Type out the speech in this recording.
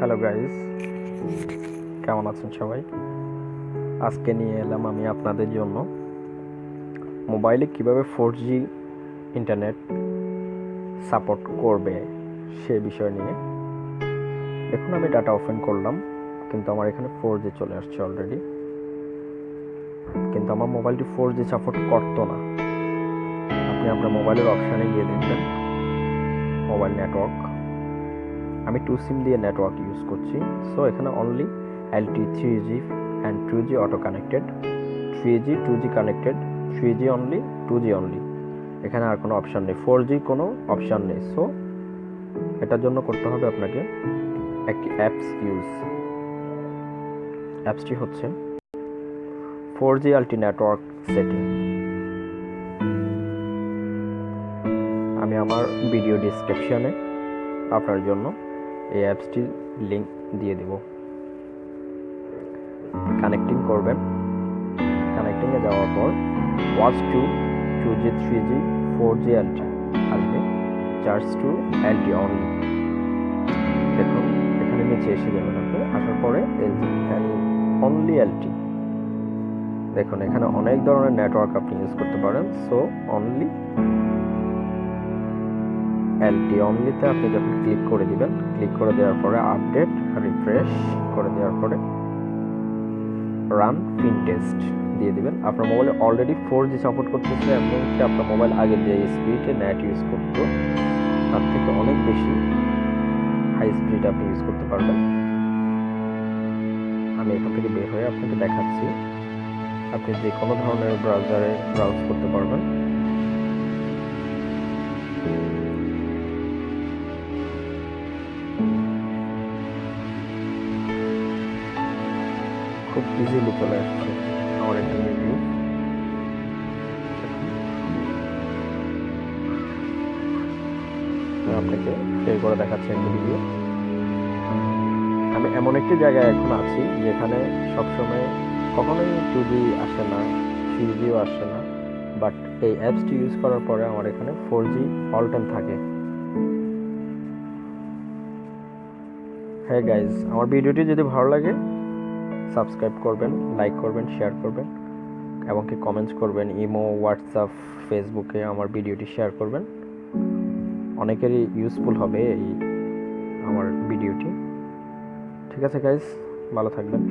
Hello guys কেমন আছেন সবাই? আজকে নিয়ে এলাম আমি আপনাদের জন্য মোবাইলে কীভাবে ফোর জি ইন্টারনেট সাপোর্ট করবে সে বিষয় নিয়ে। দেখুন, আমি ডাটা ওপেন করলাম, কিন্তু আমার এখানে ফোর জি চলে আসছে অলরেডি কিন্তু আমার মোবাইলটি ফোর জি সাপোর্ট করতো না। আপনি আপনার মোবাইলের অপশানে গিয়ে দেখবেন, মোবাইল নেটওয়ার্ক আমি টু সিম দিয়ে নেটওয়ার্ক ইউজ করছি। সো এখানে only LTE three G and two G auto connected three G two G connected three G only two G only এখানে আর কোনো অপশান নেই। ফোর জি কোনো অপশান নেই। সো এটার জন্য করতে হবে আপনাকে একটি অ্যাপস ইউজ অ্যাপসটি হচ্ছে four G LTE network setting আমি আমার ভিডিও ডিসক্রিপশনে আপনার জন্য এই অ্যাপসটির লিঙ্ক দিয়ে দেব। কানেক্টিং করবেন। কানেক্টিংয়ে যাওয়ার পর watch two two G three G four G LTE আসবে। চার্জ টু এলটি অনলি দেখুন, এখানে নিচে এসে যাবেন আপনি। আসার পরে অনলি এলটি দেখুন, এখানে অনেক ধরনের নেটওয়ার্ক আপনি ইউজ করতে পারেন। সো অনলি এলটি অনলিতে আপনি যখন ক্লিক করে দিবেন ক্লিক করে দেওয়ার পরে আপডেট রিফ্রেশ করে দেওয়ার পরে রান পিন টেস্ট দিয়ে দিবেন। আপনার মোবাইলে অলরেডি ফোর জি সাপোর্ট করতেছে, এমনকি আপনার মোবাইল আগে যে স্পিডে নেট ইউজ করতো, তার থেকে অনেক বেশি হাই স্পিড আপনি ইউজ করতে পারবেন। আমি এখান থেকে বের হয়ে আপনাকে দেখাচ্ছি। আপনি যে কোনো ধরনের ব্রাউজারে ব্রাউজ করতে পারবেন। খুব ইজিলি চলে আসছে আমার একটা রিভিউ আপনাকে প্লে করে দেখাচ্ছি একটা ভিডিও আমি এমন একটি জায়গায় এখন আছি যেখানে সবসময় কখনোই টু জি আসে না থ্রি জিও আসে না বাট এই অ্যাপসটি ইউজ করার পরে আমার এখানে ফোর জি অল টাইম থাকে। হ্যাঁ গাইজ আমার ভিডিওটি যদি ভালো লাগে সাবস্ক্রাইব করবেন, লাইক করবেন, শেয়ার করবেন, এবং কি কমেন্টস করবেন, ইমো, হোয়াটসঅ্যাপ ফেসবুকে আমার ভিডিওটি শেয়ার করবেন। অনেকেরই ইউজফুল হবে এই আমার ভিডিওটি। ঠিক আছে গাইজ ভালো থাকবেন।